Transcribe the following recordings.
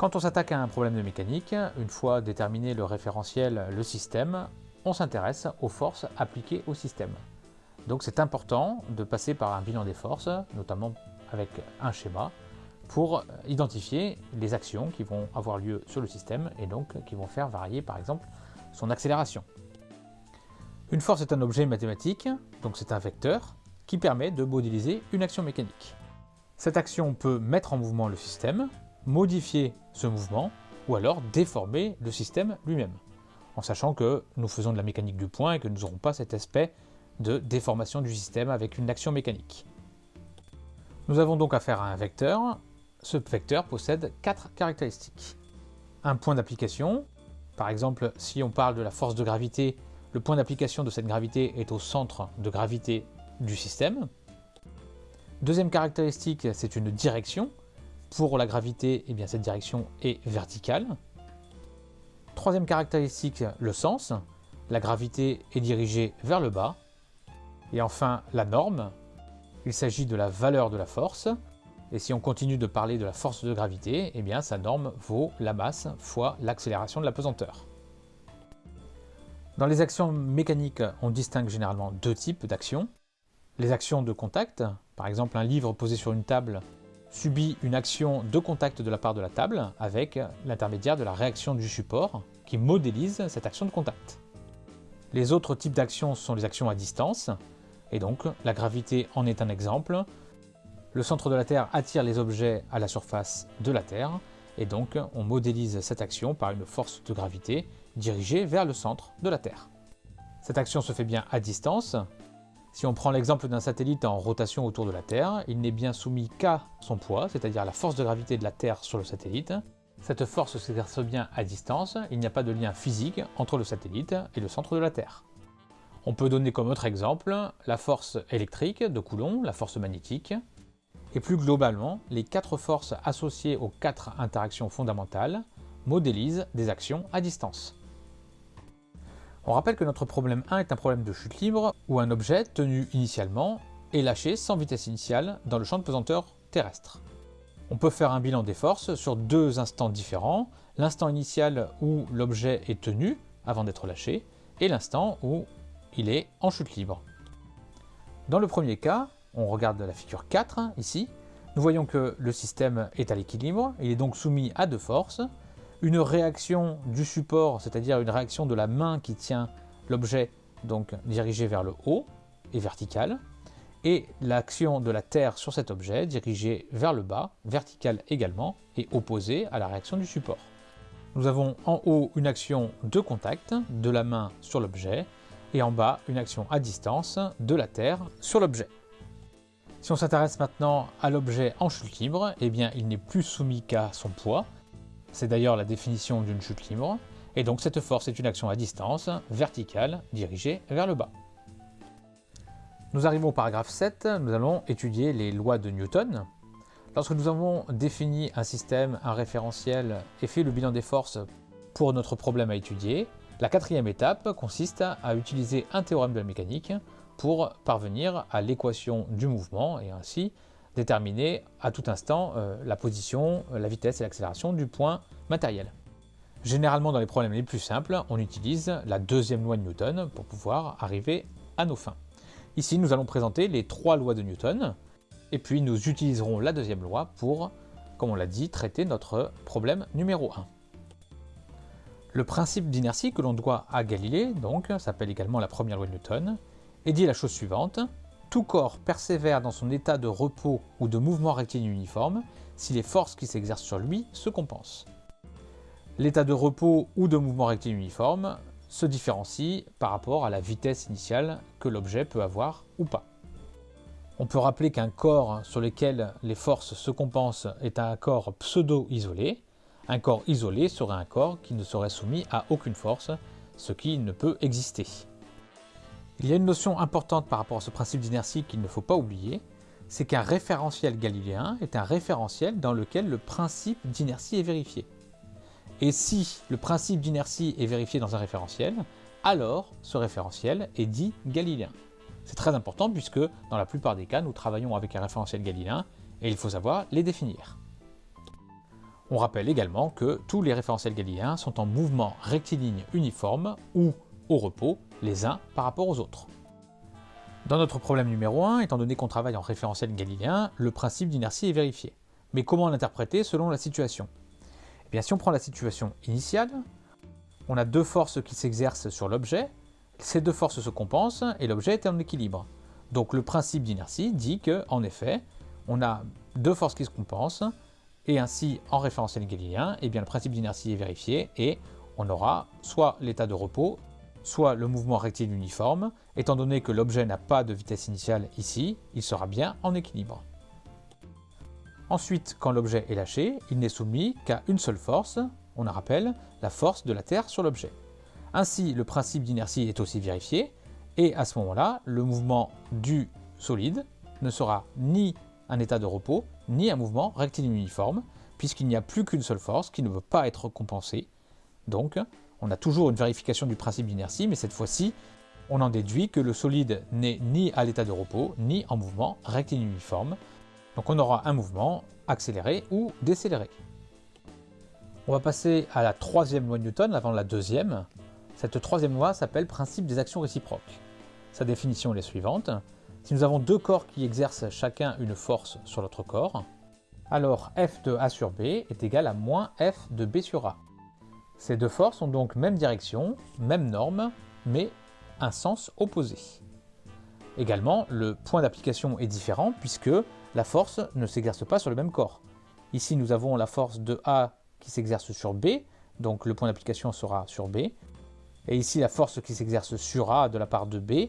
Quand on s'attaque à un problème de mécanique, une fois déterminé le référentiel, le système, on s'intéresse aux forces appliquées au système. Donc c'est important de passer par un bilan des forces, notamment avec un schéma, pour identifier les actions qui vont avoir lieu sur le système et donc qui vont faire varier par exemple son accélération. Une force est un objet mathématique, donc c'est un vecteur, qui permet de modéliser une action mécanique. Cette action peut mettre en mouvement le système, modifier ce mouvement, ou alors déformer le système lui-même, en sachant que nous faisons de la mécanique du point et que nous n'aurons pas cet aspect de déformation du système avec une action mécanique. Nous avons donc affaire à un vecteur. Ce vecteur possède quatre caractéristiques. Un point d'application, par exemple si on parle de la force de gravité, le point d'application de cette gravité est au centre de gravité du système. Deuxième caractéristique, c'est une direction. Pour la gravité, eh cette direction est verticale. Troisième caractéristique, le sens. La gravité est dirigée vers le bas. Et enfin, la norme. Il s'agit de la valeur de la force. Et si on continue de parler de la force de gravité, eh sa norme vaut la masse fois l'accélération de la pesanteur. Dans les actions mécaniques, on distingue généralement deux types d'actions. Les actions de contact, par exemple un livre posé sur une table subit une action de contact de la part de la table avec l'intermédiaire de la réaction du support qui modélise cette action de contact. Les autres types d'actions sont les actions à distance, et donc la gravité en est un exemple. Le centre de la Terre attire les objets à la surface de la Terre, et donc on modélise cette action par une force de gravité dirigée vers le centre de la Terre. Cette action se fait bien à distance. Si on prend l'exemple d'un satellite en rotation autour de la Terre, il n'est bien soumis qu'à son poids, c'est-à-dire la force de gravité de la Terre sur le satellite. Cette force s'exerce bien à distance, il n'y a pas de lien physique entre le satellite et le centre de la Terre. On peut donner comme autre exemple la force électrique de Coulomb, la force magnétique, et plus globalement, les quatre forces associées aux quatre interactions fondamentales modélisent des actions à distance. On rappelle que notre problème 1 est un problème de chute libre où un objet tenu initialement est lâché sans vitesse initiale dans le champ de pesanteur terrestre. On peut faire un bilan des forces sur deux instants différents, l'instant initial où l'objet est tenu avant d'être lâché et l'instant où il est en chute libre. Dans le premier cas, on regarde la figure 4 ici, nous voyons que le système est à l'équilibre, il est donc soumis à deux forces, une réaction du support, c'est-à-dire une réaction de la main qui tient l'objet donc dirigée vers le haut et verticale, et l'action de la Terre sur cet objet dirigée vers le bas, verticale également, et opposée à la réaction du support. Nous avons en haut une action de contact de la main sur l'objet, et en bas une action à distance de la Terre sur l'objet. Si on s'intéresse maintenant à l'objet en chute libre, eh bien il n'est plus soumis qu'à son poids, c'est d'ailleurs la définition d'une chute libre, et donc cette force est une action à distance, verticale, dirigée vers le bas. Nous arrivons au paragraphe 7, nous allons étudier les lois de Newton. Lorsque nous avons défini un système, un référentiel et fait le bilan des forces pour notre problème à étudier, la quatrième étape consiste à utiliser un théorème de la mécanique pour parvenir à l'équation du mouvement et ainsi déterminer à tout instant euh, la position, la vitesse et l'accélération du point matériel. Généralement dans les problèmes les plus simples, on utilise la deuxième loi de Newton pour pouvoir arriver à nos fins. Ici nous allons présenter les trois lois de Newton et puis nous utiliserons la deuxième loi pour, comme on l'a dit, traiter notre problème numéro 1. Le principe d'inertie que l'on doit à Galilée, donc, s'appelle également la première loi de Newton, et dit la chose suivante. Tout corps persévère dans son état de repos ou de mouvement rectiligne uniforme si les forces qui s'exercent sur lui se compensent. L'état de repos ou de mouvement rectiligne uniforme se différencie par rapport à la vitesse initiale que l'objet peut avoir ou pas. On peut rappeler qu'un corps sur lequel les forces se compensent est un corps pseudo-isolé. Un corps isolé serait un corps qui ne serait soumis à aucune force, ce qui ne peut exister. Il y a une notion importante par rapport à ce principe d'inertie qu'il ne faut pas oublier, c'est qu'un référentiel galiléen est un référentiel dans lequel le principe d'inertie est vérifié. Et si le principe d'inertie est vérifié dans un référentiel, alors ce référentiel est dit galiléen. C'est très important puisque dans la plupart des cas, nous travaillons avec un référentiel galiléen et il faut savoir les définir. On rappelle également que tous les référentiels galiléens sont en mouvement rectiligne uniforme ou au repos les uns par rapport aux autres. Dans notre problème numéro 1, étant donné qu'on travaille en référentiel galiléen, le principe d'inertie est vérifié. Mais comment l'interpréter selon la situation? Eh bien, si on prend la situation initiale, on a deux forces qui s'exercent sur l'objet, ces deux forces se compensent et l'objet est en équilibre. Donc le principe d'inertie dit que, en effet, on a deux forces qui se compensent, et ainsi, en référentiel galiléen, eh bien, le principe d'inertie est vérifié et on aura soit l'état de repos, soit le mouvement rectiligne uniforme. Étant donné que l'objet n'a pas de vitesse initiale ici, il sera bien en équilibre. Ensuite, quand l'objet est lâché, il n'est soumis qu'à une seule force, on la rappelle, la force de la Terre sur l'objet. Ainsi, le principe d'inertie est aussi vérifié, et à ce moment-là, le mouvement du solide ne sera ni un état de repos, ni un mouvement rectiligne uniforme, puisqu'il n'y a plus qu'une seule force qui ne peut pas être compensée. Donc, on a toujours une vérification du principe d'inertie, mais cette fois-ci, on en déduit que le solide n'est ni à l'état de repos, ni en mouvement rectiligne uniforme. Donc on aura un mouvement accéléré ou décéléré. On va passer à la troisième loi de Newton avant la deuxième. Cette troisième loi s'appelle principe des actions réciproques. Sa définition est la suivante. Si nous avons deux corps qui exercent chacun une force sur l'autre corps, alors F de A sur B est égal à moins F de B sur A. Ces deux forces ont donc même direction, même norme, mais un sens opposé. Également, le point d'application est différent puisque la force ne s'exerce pas sur le même corps. Ici, nous avons la force de A qui s'exerce sur B, donc le point d'application sera sur B. Et ici, la force qui s'exerce sur A de la part de B,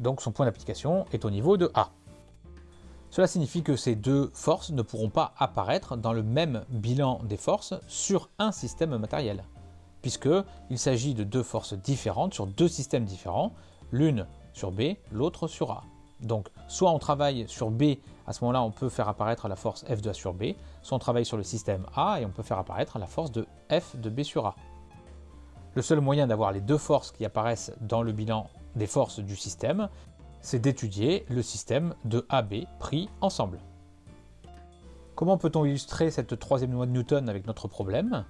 donc son point d'application est au niveau de A. Cela signifie que ces deux forces ne pourront pas apparaître dans le même bilan des forces sur un système matériel, puisqu'il s'agit de deux forces différentes sur deux systèmes différents, l'une sur B, l'autre sur A. Donc soit on travaille sur B, à ce moment-là on peut faire apparaître la force F de A sur B, soit on travaille sur le système A et on peut faire apparaître la force de F de B sur A. Le seul moyen d'avoir les deux forces qui apparaissent dans le bilan des forces du système, c'est d'étudier le système de AB pris ensemble. Comment peut-on illustrer cette troisième loi de Newton avec notre problème?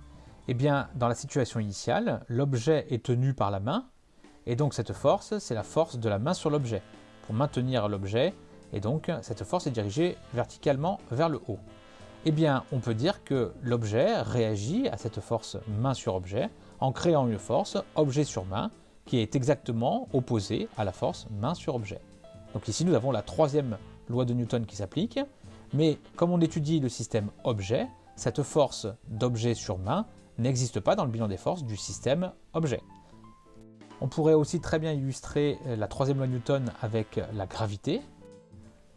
Eh bien, dans la situation initiale, l'objet est tenu par la main, et donc cette force, c'est la force de la main sur l'objet, pour maintenir l'objet, et donc cette force est dirigée verticalement vers le haut. Eh bien, on peut dire que l'objet réagit à cette force main sur objet en créant une force objet sur main qui est exactement opposée à la force main sur objet. Donc ici, nous avons la troisième loi de Newton qui s'applique, mais comme on étudie le système objet, cette force d'objet sur main n'existe pas dans le bilan des forces du système objet. On pourrait aussi très bien illustrer la troisième loi de Newton avec la gravité.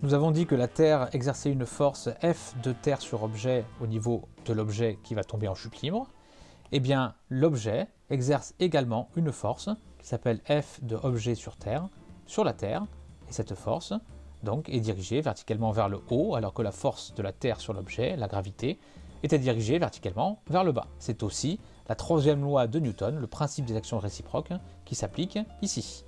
Nous avons dit que la Terre exerçait une force F de Terre sur objet au niveau de l'objet qui va tomber en chute libre. Eh bien, l'objet exerce également une force s'appelle F de objet sur Terre, sur la Terre, et cette force donc est dirigée verticalement vers le haut, alors que la force de la Terre sur l'objet, la gravité, était dirigée verticalement vers le bas. C'est aussi la troisième loi de Newton, le principe des actions réciproques, qui s'applique ici.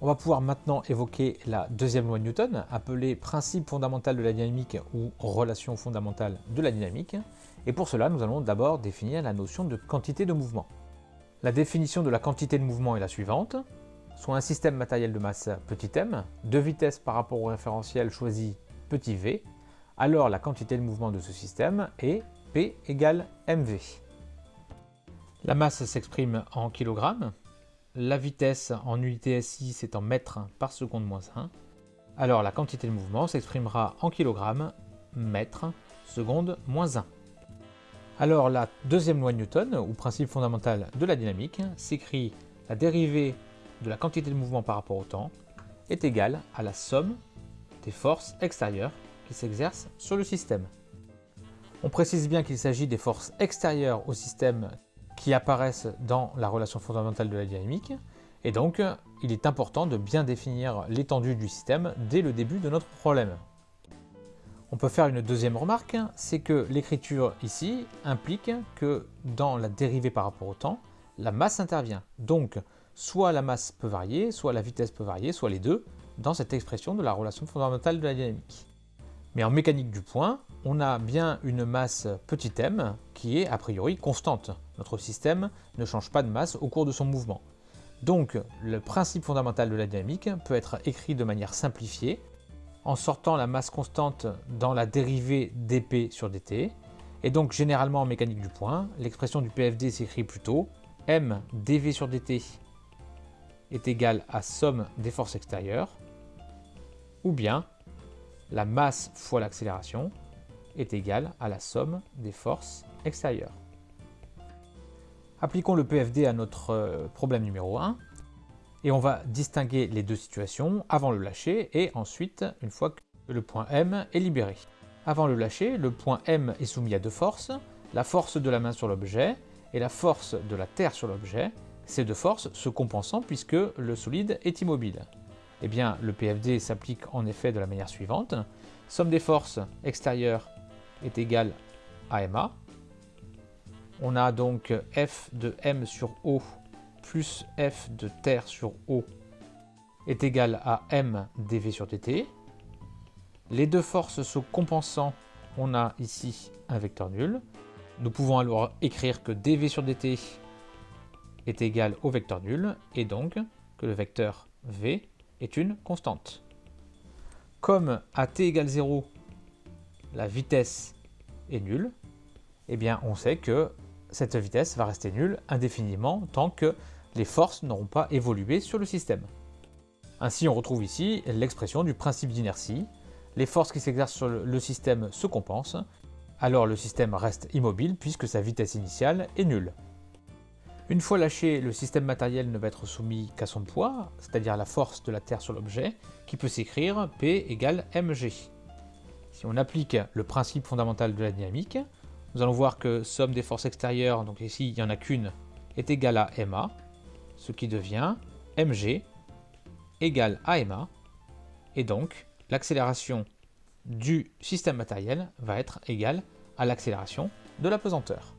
On va pouvoir maintenant évoquer la deuxième loi de Newton, appelée principe fondamental de la dynamique ou relation fondamentale de la dynamique. Et pour cela, nous allons d'abord définir la notion de quantité de mouvement. La définition de la quantité de mouvement est la suivante. Soit un système matériel de masse petit m, de vitesse par rapport au référentiel choisi petit v, alors la quantité de mouvement de ce système est P égale mv. La masse s'exprime en kilogrammes, la vitesse en unité SI c'est en mètres par seconde moins 1, alors la quantité de mouvement s'exprimera en kilogrammes, mètres, seconde moins 1. Alors la deuxième loi de Newton, ou principe fondamental de la dynamique, s'écrit la dérivée de la quantité de mouvement par rapport au temps est égale à la somme des forces extérieures qui s'exercent sur le système. On précise bien qu'il s'agit des forces extérieures au système qui apparaissent dans la relation fondamentale de la dynamique, et donc il est important de bien définir l'étendue du système dès le début de notre problème. On peut faire une deuxième remarque, c'est que l'écriture ici implique que dans la dérivée par rapport au temps, la masse intervient. Donc, soit la masse peut varier, soit la vitesse peut varier, soit les deux, dans cette expression de la relation fondamentale de la dynamique. Mais en mécanique du point, on a bien une masse petit m qui est a priori constante. Notre système ne change pas de masse au cours de son mouvement. Donc le principe fondamental de la dynamique peut être écrit de manière simplifiée en sortant la masse constante dans la dérivée dp sur dt. Et donc généralement en mécanique du point, l'expression du PFD s'écrit plutôt m dv sur dt est égal à somme des forces extérieures, ou bien la masse fois l'accélération est égale à la somme des forces extérieures. Appliquons le PFD à notre euh, problème numéro 1 et on va distinguer les deux situations avant le lâcher et ensuite une fois que le point M est libéré. Avant le lâcher, le point M est soumis à deux forces, la force de la main sur l'objet et la force de la terre sur l'objet, ces deux forces se compensant puisque le solide est immobile. Eh bien, le PFD s'applique en effet de la manière suivante. Somme des forces extérieures est égale à MA. On a donc F de M sur O plus F de terre sur O est égal à M dV sur dt. Les deux forces se compensant, on a ici un vecteur nul. Nous pouvons alors écrire que dv sur dt est égal au vecteur nul et donc que le vecteur v est une constante. Comme à t égale 0, la vitesse est nulle, eh bien on sait que cette vitesse va rester nulle indéfiniment tant que les forces n'auront pas évolué sur le système. Ainsi on retrouve ici l'expression du principe d'inertie. Les forces qui s'exercent sur le système se compensent alors le système reste immobile puisque sa vitesse initiale est nulle. Une fois lâché, le système matériel ne va être soumis qu'à son poids, c'est-à-dire la force de la Terre sur l'objet, qui peut s'écrire P égale mg. Si on applique le principe fondamental de la dynamique, nous allons voir que somme des forces extérieures, donc ici il n'y en a qu'une, est égale à ma, ce qui devient mg égale à ma, et donc l'accélération du système matériel va être égal à l'accélération de la pesanteur.